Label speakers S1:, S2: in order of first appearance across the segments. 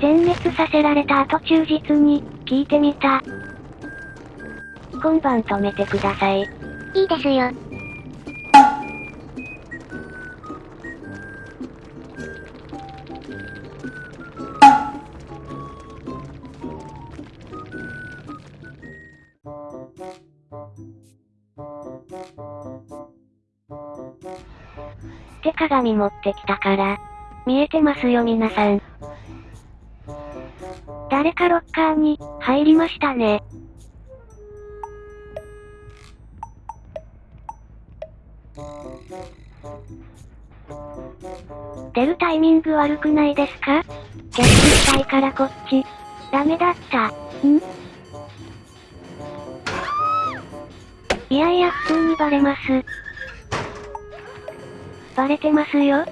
S1: 全滅させられた後忠実に、聞いてみた。今晩止めてください。
S2: いいですよ。
S1: 手鏡持ってきたから。見えてますよ皆さん。誰かロッカーに、入りましたね。出るタイミング悪くないですか？キャッチしたいからこっち。ダメだった。ん？いやいや普通にバレます。バレてますよ。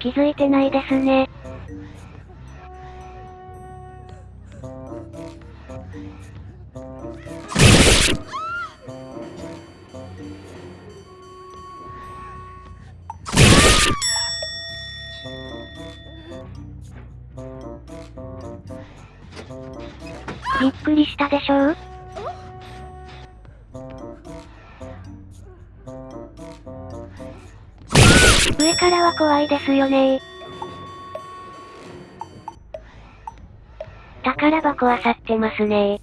S1: 気づいてないですね。びっくりしたでしょう？は怖いですよね。宝箱漁ってますね。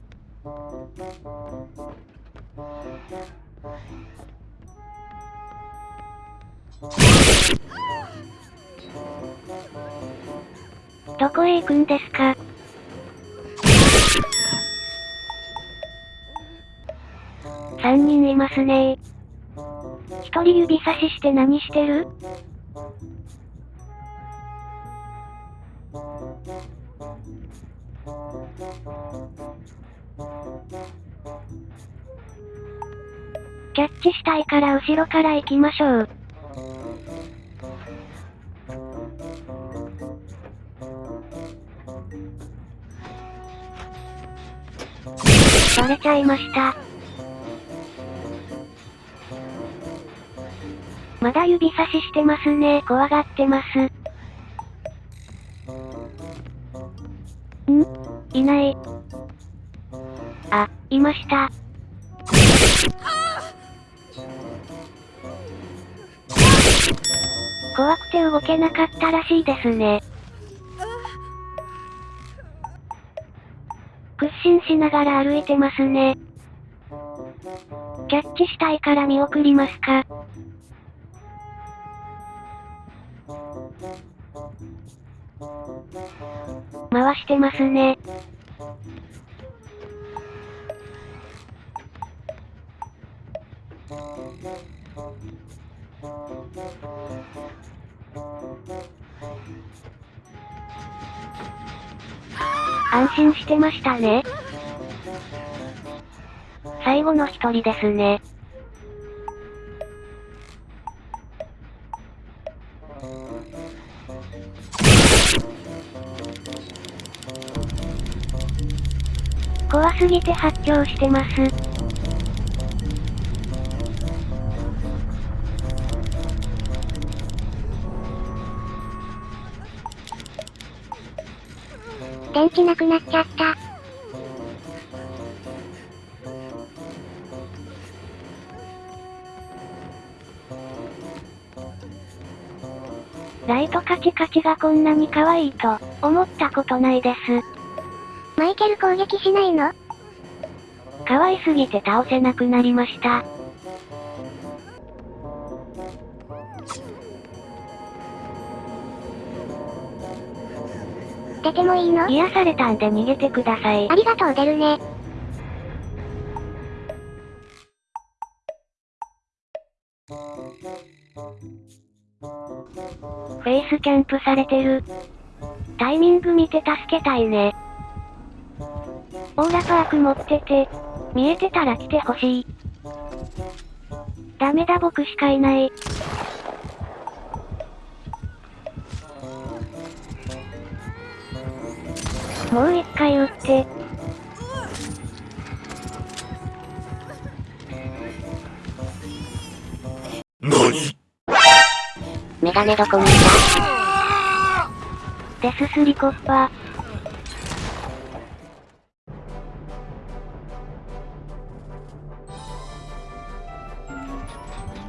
S1: どこへ行くんですか？三人いますね。一人指差しして何してる？キャッチしたいから後ろから行きましょう。バレちゃいました。まだ指差ししてますね。怖がってます。ん？いない。あ、いました。怖くて動けなかったらしいですね。屈伸しながら歩いてますね。キャッチしたいから見送りますか？回してますね。安心してましたね。最後の一人ですね。怖すぎて発狂してます。
S2: 電池なくなっちゃった。
S1: ライトカチカチがこんなに可愛いと思ったことないです。
S2: マイケル攻撃しないの？
S1: 可愛すぎて倒せなくなりました。
S2: 出てもいいの？
S1: 癒されたんで逃げてください
S2: あ。りがとう出るね。
S1: フェイスキャンプされてる。タイミング見て助けたいね。オーラパーク持ってて、見えてたら来てほしい。ダメだ僕しかいない。もう一回撃って。
S2: メガネどこにい
S1: デススリコッパ。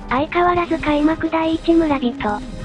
S1: 相変わらず開幕第一村人。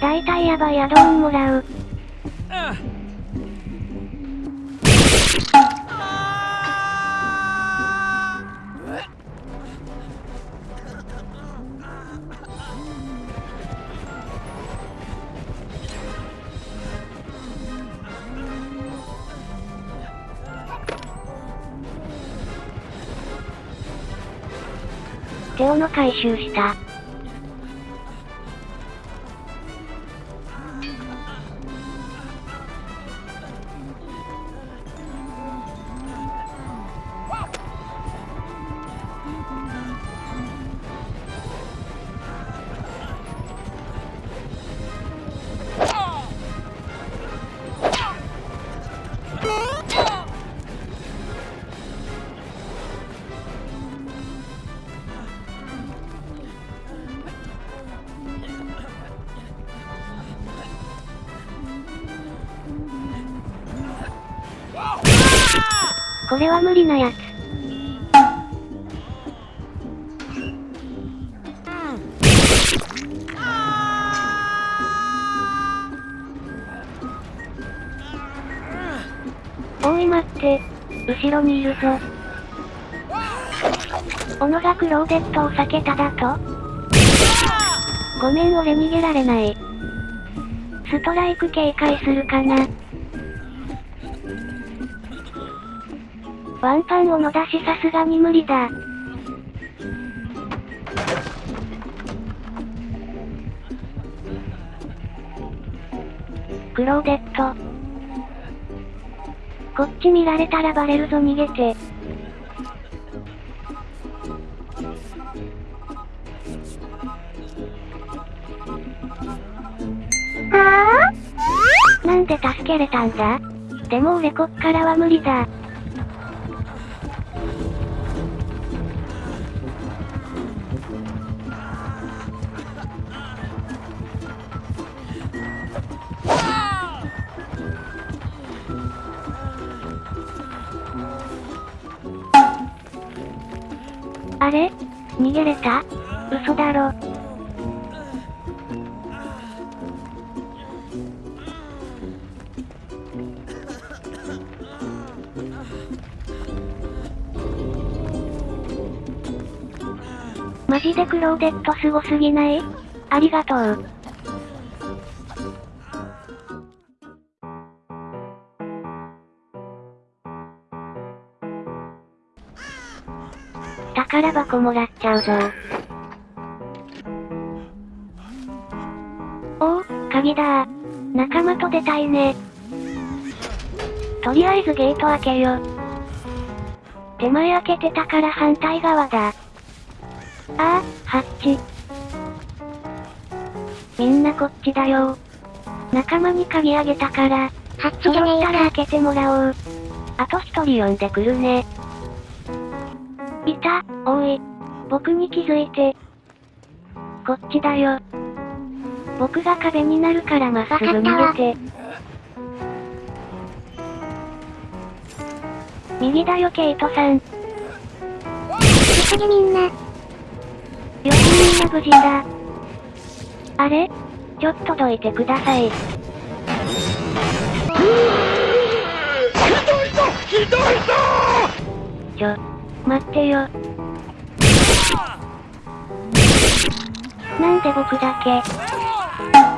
S1: 大体やばいアドオンもらう。テオの回収した。これは無理なやつ。おい待って。後ろにいるぞ。小野がクローデットを避けただと？ごめん俺逃げられない。ストライク警戒するかな。ワンパンを野出しさすがに無理だ。クローデット。こっち見られたらバレるぞ逃げて。
S2: は
S1: なんで助けれたんだ？でも俺こっからは無理だ。あれ逃げれた？嘘だろ。マジでクローデットすごすぎない？ありがとう。宝箱もらっちゃうぞ。おお、鍵だ仲間と出たいね。とりあえずゲート開けよ。手前開けてたから反対側だ。ああ、ハッチ。みんなこっちだよ。仲間に鍵あげたから、
S2: ハッチじゃ
S1: たら
S2: よ
S1: 開けてもらおう。あと一人呼んでくるね。いた、おい。僕に気づいて。こっちだよ。僕が壁になるからまっすぐ逃げて。右だよケイトさん。よ
S2: 急げみんな。
S1: しみんな無事だ。あれ？ちょっとどいてください。ちょ、待ってよ。なんで僕だけ？